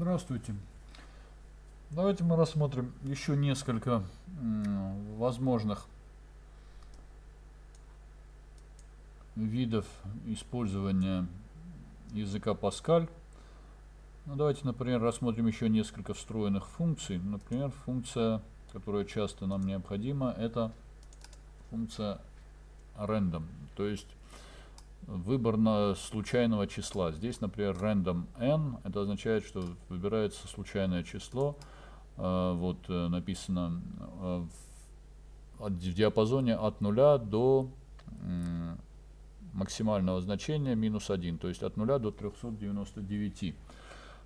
Здравствуйте. Давайте мы рассмотрим еще несколько возможных видов использования языка Паскаль. Ну, давайте, например, рассмотрим еще несколько встроенных функций. Например, функция, которая часто нам необходима, это функция random, то есть выбор на случайного числа. Здесь, например, random n, это означает, что выбирается случайное число, э, вот э, написано э, в диапазоне от 0 до максимального значения минус 1, то есть от 0 до 399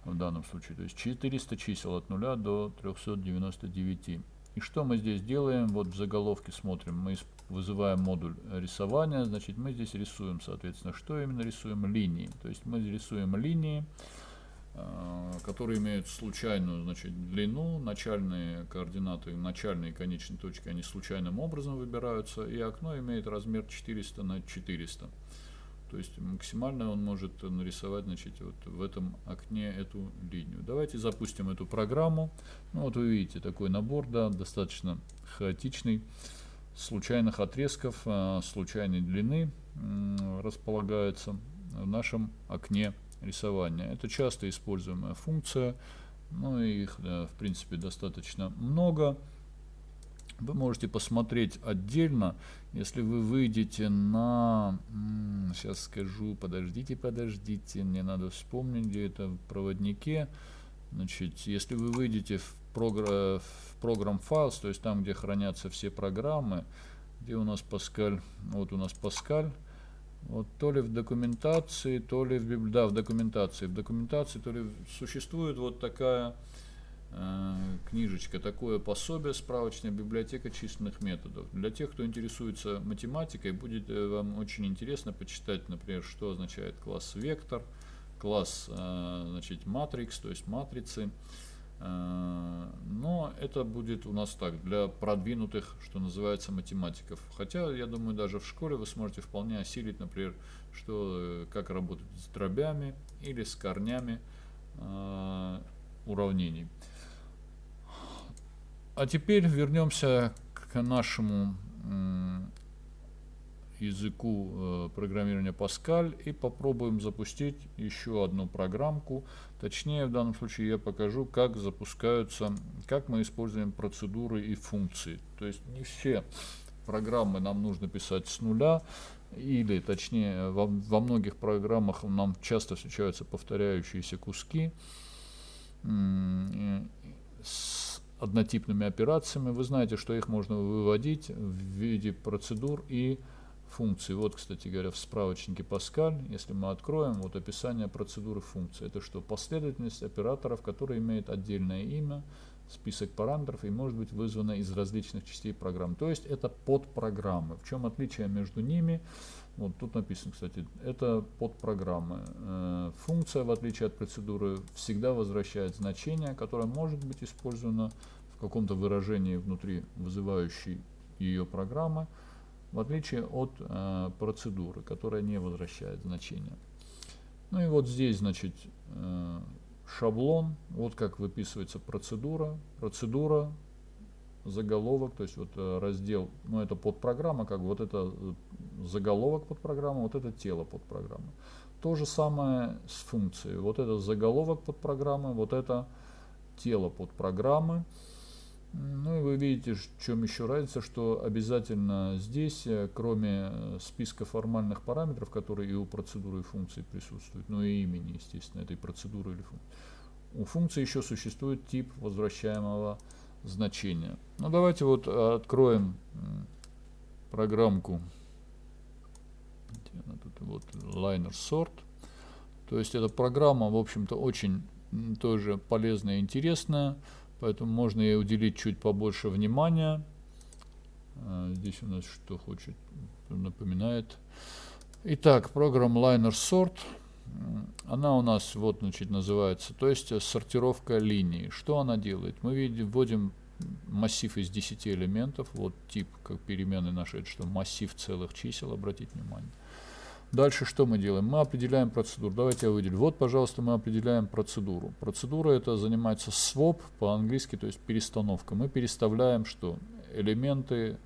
в данном случае. То есть 400 чисел от 0 до 399. И что мы здесь делаем? Вот в заголовке смотрим. Мы вызываем модуль рисования. Значит, мы здесь рисуем, соответственно, что именно рисуем? Линии. То есть мы рисуем линии, э, которые имеют случайную значит, длину, начальные координаты, начальные и конечные точки, они случайным образом выбираются, и окно имеет размер 400 на 400. То есть максимально он может нарисовать значит, вот в этом окне эту линию. Давайте запустим эту программу. Ну, вот вы видите такой набор, да, достаточно хаотичный, случайных отрезков, а, случайной длины располагается в нашем окне рисования. Это часто используемая функция, ну их в принципе достаточно много. Вы можете посмотреть отдельно, если вы выйдете на... Сейчас скажу, подождите, подождите, мне надо вспомнить, где это в проводнике. Значит, если вы выйдете в, програ... в программ Files, то есть там, где хранятся все программы, где у нас Pascal, вот у нас Pascal, вот то ли в документации, то ли в, да, в документации, в документации, то ли существует вот такая Э, книжечка, такое пособие, справочная библиотека численных методов. Для тех, кто интересуется математикой, будет э, вам очень интересно почитать, например, что означает класс вектор, класс э, значит, матрикс, то есть матрицы. Но это будет у нас так, для продвинутых, что называется, математиков. Хотя, я думаю, даже в школе вы сможете вполне осилить, например, что, как работать с дробями или с корнями уравнений. А теперь вернемся к нашему языку э, программирования Pascal и попробуем запустить еще одну программку. Точнее, в данном случае я покажу, как запускаются, как мы используем процедуры и функции. То есть не все программы нам нужно писать с нуля, или точнее во, во многих программах нам часто встречаются повторяющиеся куски с однотипными операциями. Вы знаете, что их можно выводить в виде процедур и функций. Вот, кстати говоря, в справочнике Pascal, если мы откроем, вот описание процедуры функции. Это что? Последовательность операторов, которые имеют отдельное имя, список параметров и может быть вызвана из различных частей программы. То есть это подпрограммы. В чем отличие между ними? Вот тут написано, кстати, это подпрограммы. Э, функция, в отличие от процедуры, всегда возвращает значение, которое может быть использовано в каком-то выражении внутри вызывающей ее программы, в отличие от э, процедуры, которая не возвращает значение. Ну и вот здесь, значит, э, шаблон, вот как выписывается процедура. Процедура заголовок, то есть вот э, раздел, ну это подпрограмма, как вот это э, заголовок подпрограммы, вот это тело подпрограммы. То же самое с функцией. Вот это заголовок подпрограммы, вот это тело подпрограммы. Ну и вы видите, в чем еще разница, что обязательно здесь, э, кроме списка формальных параметров, которые и у процедуры и функции присутствуют, ну и имени, естественно, этой процедуры или функции, у функции еще существует тип возвращаемого значения. Ну давайте вот э, откроем программку. Тут вот liner sort. То есть эта программа, в общем-то, очень тоже полезная и интересная, поэтому можно ей уделить чуть побольше внимания. А, здесь у нас что хочет, напоминает. Итак, программа liner sort. Она у нас вот значит называется, то есть сортировка линий. Что она делает? Мы видим, вводим массив из 10 элементов, вот тип как перемены это что массив целых чисел, обратите внимание. Дальше что мы делаем? Мы определяем процедуру. Давайте я выделю. Вот, пожалуйста, мы определяем процедуру. Процедура это занимается swap по-английски, то есть перестановка. Мы переставляем что? Элементы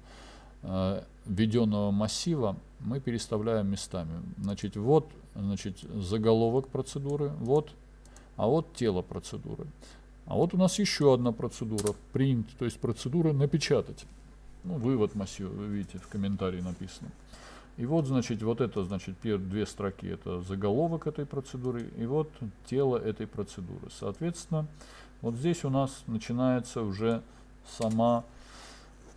э, введенного массива мы переставляем местами. Значит, вот значит, заголовок процедуры, вот, а вот тело процедуры. А вот у нас еще одна процедура, print, то есть процедура напечатать. Ну, вывод массива, вы видите, в комментарии написано. И вот, значит, вот это, значит, первые две строки, это заголовок этой процедуры, и вот тело этой процедуры. Соответственно, вот здесь у нас начинается уже сама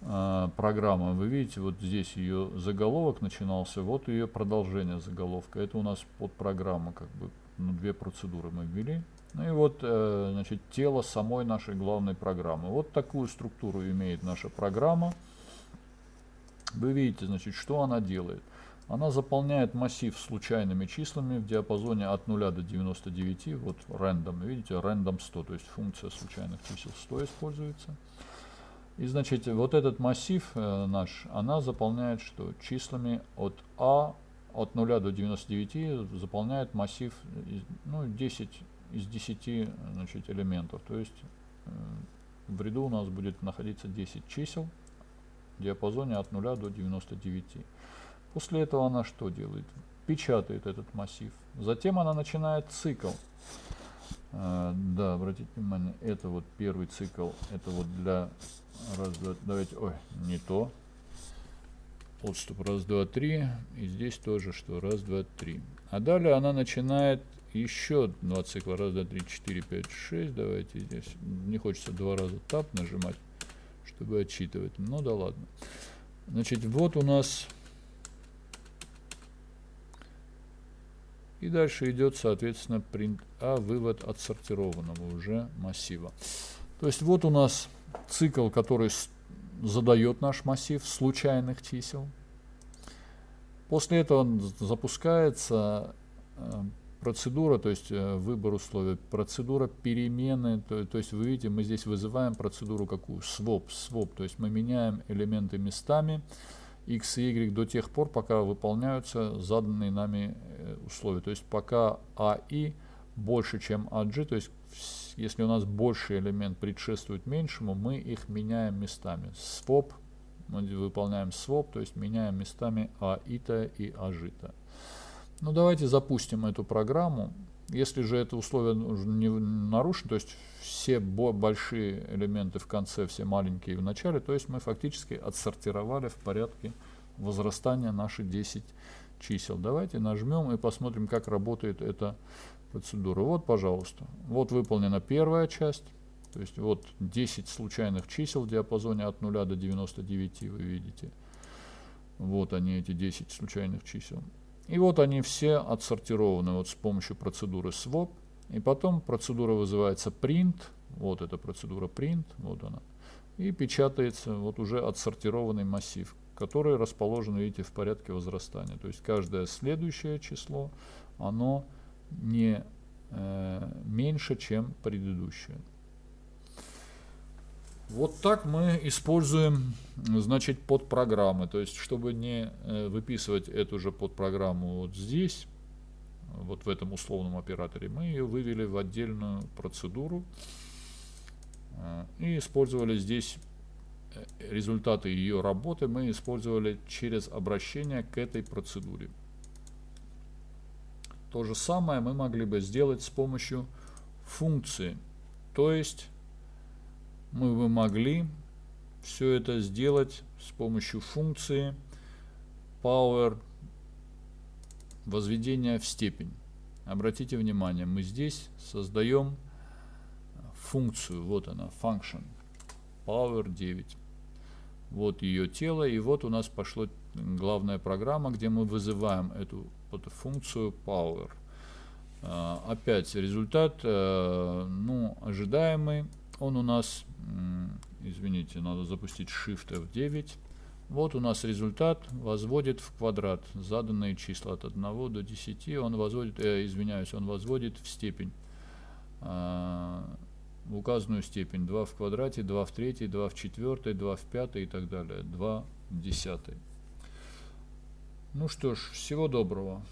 э, программа. Вы видите, вот здесь ее заголовок начинался, вот ее продолжение заголовка. Это у нас под программа, как бы, ну, две процедуры мы ввели. Ну и вот, э, значит, тело самой нашей главной программы. Вот такую структуру имеет наша программа. Вы видите, значит, что она делает. Она заполняет массив случайными числами в диапазоне от 0 до 99. Вот random, видите, random 100, то есть функция случайных чисел 100 используется. И значит, вот этот массив э, наш, она заполняет что? Числами от А от 0 до 99 заполняет массив ну, 10 из 10 значит, элементов. То есть э, в ряду у нас будет находиться 10 чисел диапазоне от 0 до 99. После этого она что делает? Печатает этот массив. Затем она начинает цикл. А, да, обратите внимание, это вот первый цикл, это вот для раз, два, давайте, ой, не то. Отступ раз, два, три. И здесь тоже что? Раз, два, три. А далее она начинает еще два цикла. Раз, два, три, четыре, пять, шесть. Давайте здесь. Не хочется два раза тап нажимать, чтобы отчитывать. Ну да ладно. Значит, вот у нас И дальше идет, соответственно, print А, вывод отсортированного уже массива. То есть вот у нас цикл, который задает наш массив случайных чисел. После этого запускается э, процедура, то есть э, выбор условий, процедура перемены, то, то есть вы видите, мы здесь вызываем процедуру какую? Swap, swap, то есть мы меняем элементы местами, x и y до тех пор, пока выполняются заданные нами э, условия. То есть пока а и больше, чем ag, то есть если у нас больший элемент предшествует меньшему, мы их меняем местами. Swap, мы выполняем swap, то есть меняем местами а ита и ажита. Ну давайте запустим эту программу. Если же это условие не нарушено, то есть все большие элементы в конце, все маленькие в начале, то есть мы фактически отсортировали в порядке возрастания наши 10 чисел. Давайте нажмем и посмотрим, как работает эта процедура. Вот, пожалуйста, вот выполнена первая часть. То есть вот 10 случайных чисел в диапазоне от 0 до 99, вы видите. Вот они, эти 10 случайных чисел. И вот они все отсортированы вот с помощью процедуры swap. И потом процедура вызывается print. Вот эта процедура print, вот она. И печатается вот уже отсортированный массив, который расположен, видите, в порядке возрастания. То есть каждое следующее число, оно не э, меньше, чем предыдущее. Вот так мы используем, значит, подпрограммы. То есть, чтобы не э, выписывать эту же подпрограмму вот здесь, вот в этом условном операторе, мы ее вывели в отдельную процедуру э, и использовали здесь э, результаты ее работы мы использовали через обращение к этой процедуре. То же самое мы могли бы сделать с помощью функции, то есть мы бы могли все это сделать с помощью функции power возведения в степень. Обратите внимание, мы здесь создаем функцию, вот она, function, power 9. Вот ее тело, и вот у нас пошло главная программа, где мы вызываем эту, эту функцию power. А, опять результат, э, ну, ожидаемый, он у нас извините, надо запустить Shift F9. Вот у нас результат возводит в квадрат заданные числа от 1 до 10. Он возводит, э, извиняюсь, он возводит в степень, э, в указанную степень. 2 в квадрате, 2 в третьей, 2 в четвертой, 2 в пятой и так далее. 2 в десятой. Ну что ж, всего доброго.